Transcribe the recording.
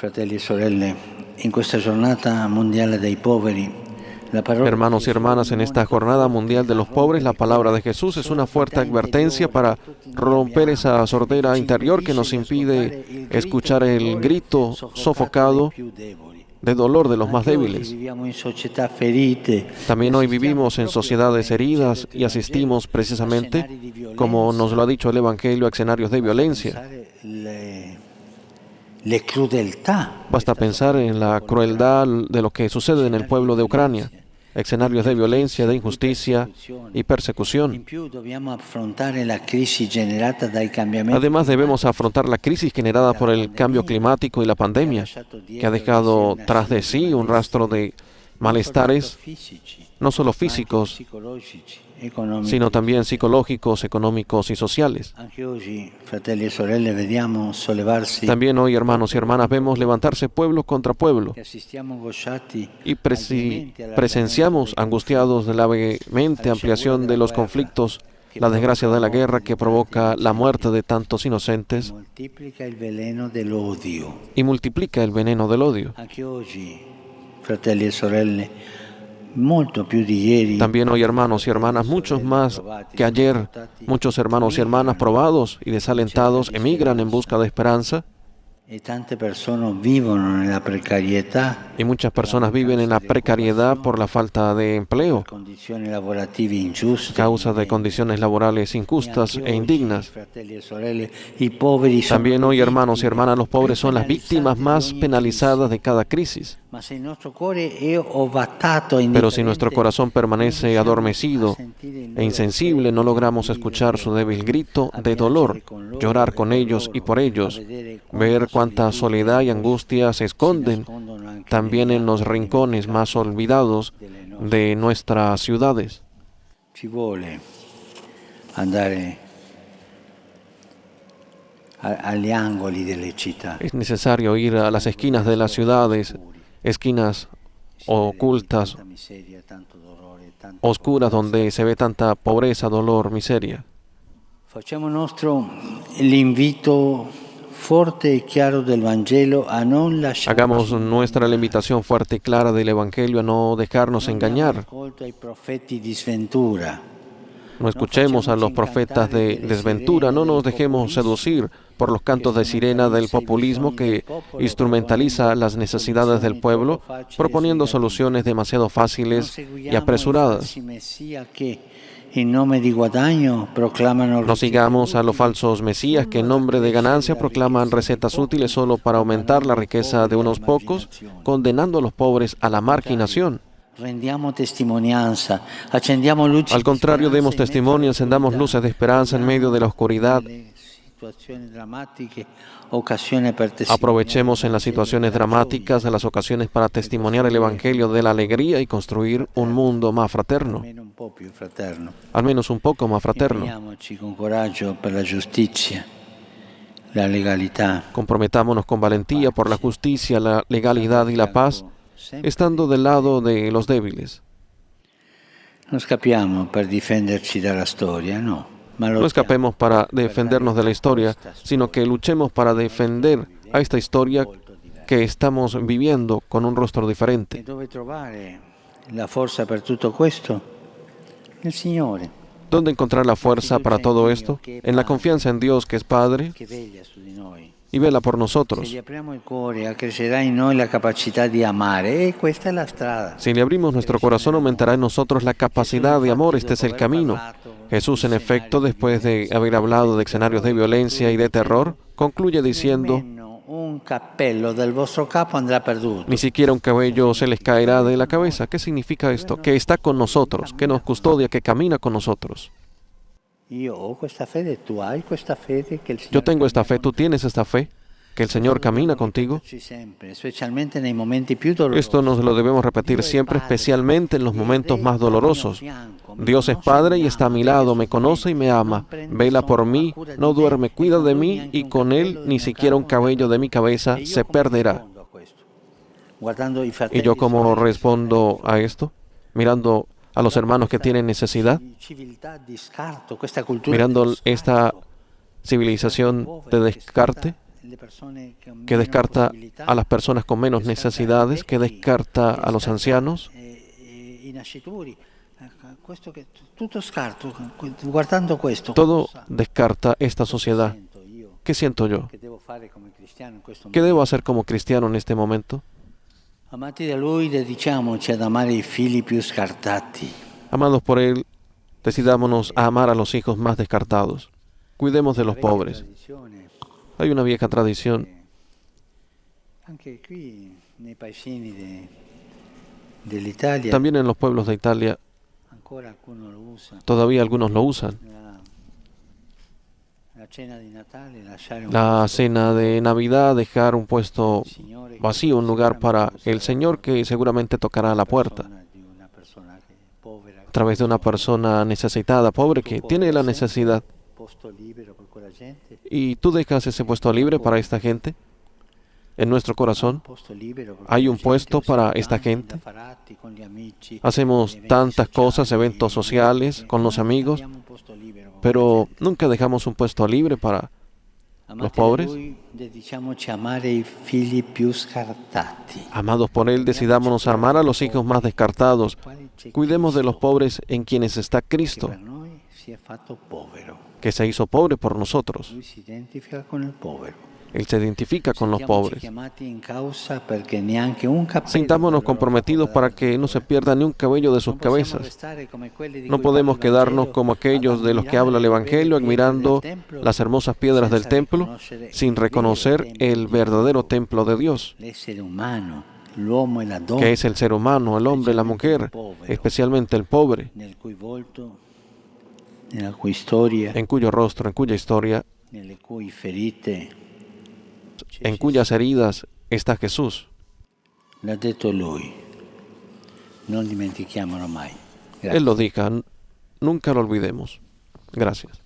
Fratelli e sorelle, in questa giornata mondiale dei poveri, la parola Hermanos y hermanas, en esta jornada mundial de los pobres, la palabra de Jesús es una fuerte advertencia para romper esa sordera interior que nos impide escuchar el grito sofocado de dolor de los más débiles. También hoy vivimos en sociedades heridas y asistimos precisamente, como nos lo ha dicho el Evangelio, a escenarios de violencia. Pensare Le, le crudeltà. Basta pensar en la crueldad de lo que sucede en el pueblo de Ucrania, escenarios de violencia, de injusticia y persecución. Además debemos afrontar la crisis generada por el cambio climático y la pandemia, que ha dejado tras de sí un rastro de malestares, no solo físicos, sino también psicológicos, económicos y sociales. También hoy, hermanos y hermanas, vemos levantarse pueblo contra pueblo y presi- presenciamos angustiados de la vehemente ampliación de los conflictos, la desgracia de la guerra que provoca la muerte de tantos inocentes y multiplica el veneno del odio. También hoy, hermanos y hermanas, muchos más que ayer, muchos hermanos y hermanas probados y desalentados emigran en busca de esperanza y muchas personas viven en la precariedad por la falta de empleo, causa de condiciones laborales injustas e indignas. También hoy, hermanos y hermanas, los pobres son las víctimas más penalizadas de cada crisis. Pero si nuestro corazón permanece adormecido e insensible, no logramos escuchar su débil grito de dolor, llorar con ellos y por ellos, ver cuánta soledad y angustia se esconden también en los rincones más olvidados de nuestras ciudades. Ci vuole andare a- agli angoli delle città. Es necesario ir a las esquinas de las ciudades, esquinas ocultas, oscuras, donde se ve tanta pobreza, dolor, miseria. Facciamo nostro l'invito Hagamos nuestra la invitación fuerte y clara del Evangelio a no dejarnos engañar. No escuchemos a los profetas de desventura, no nos dejemos seducir por los cantos de sirena del populismo que instrumentaliza las necesidades del pueblo, proponiendo soluciones demasiado fáciles y apresuradas. No sigamos a los falsos mesías que en nombre de ganancia proclaman recetas útiles solo para aumentar la riqueza de unos pocos, condenando a los pobres a la marginación. Al contrario, demos testimonio, encendamos luces de esperanza en medio de la oscuridad. Aprovechemos en las situaciones dramáticas de las ocasiones para testimoniar el Evangelio de la alegría y construir un mundo más fraterno, al menos un poco más fraterno. Comprometámonos con valentía por la justicia, la legalidad y la paz, estando del lado de los débiles. Non scappiamo per difenderci dalla storia, no. No escapemos para defendernos de la historia, sino que luchemos para defender a esta historia que estamos viviendo con un rostro diferente. trovare la forza per tutto questo? Nel Signore, ¿Dónde encontrar la fuerza para todo esto? En la confianza en Dios que es Padre y vela por nosotros. Si le abrimos nuestro corazón, aumentará en nosotros la capacidad de amor. Este es el camino. Jesús, en efecto, después de haber hablado de escenarios de violencia y de terror, concluye diciendo, ni siquiera un cabello se les caerá de la cabeza. ¿Qué significa esto? Que está con nosotros, que nos custodia, que camina con nosotros. Yo tengo esta fe, cammina tú tienes esta fe, que el Señor camina contigo. Esto nos lo debemos repetir siempre, especialmente en los momentos más dolorosos. Dios es Padre y está a mi lado, me conoce y me ama, vela por mí, no duerme, cuida de mí y con Él ni siquiera un cabello de mi cabeza se perderá. ¿Y yo cómo respondo a esto? Mirando a los hermanos que tienen necesidad, mirando esta civilización de descarte, que descarta a las personas con menos necesidades, que descarta a los ancianos. Todo descarta esta sociedad. ¿Qué siento yo? ¿Qué debo hacer como cristiano en este momento? Amados por Él, decidámonos a amar a los hijos más descartados. Cuidemos de los pobres. Hay una vieja tradición. También en los pueblos de Italia todavía algunos lo usan. La cena de Navidad, dejar un puesto vacío, un lugar para el Señor que seguramente tocará la puerta a través de una persona necesitada, pobre, que tiene la necesidad. Y tú dejas ese puesto libre para esta gente. En nuestro corazón hay un puesto para esta gente. Hacemos tantas cosas, eventos sociales con los amigos, pero nunca dejamos un puesto libre para los pobres. Amados por Él, decidámonos a amar a los hijos más descartados. Cuidemos de los pobres en quienes está Cristo, que se hizo pobre por nosotros. Él se identifica con los pobres. Sintámonos comprometidos para que no se pierda ni un cabello de sus cabezas. No podemos quedarnos como aquellos de los que habla el Evangelio, admirando las hermosas piedras del templo, sin reconocer el verdadero templo de Dios, que es el ser humano, el hombre, la mujer, especialmente el pobre, en cuyo rostro, en cuya historia en cuyas heridas está Jesús. Él lo dijo, nunca lo olvidemos. Gracias.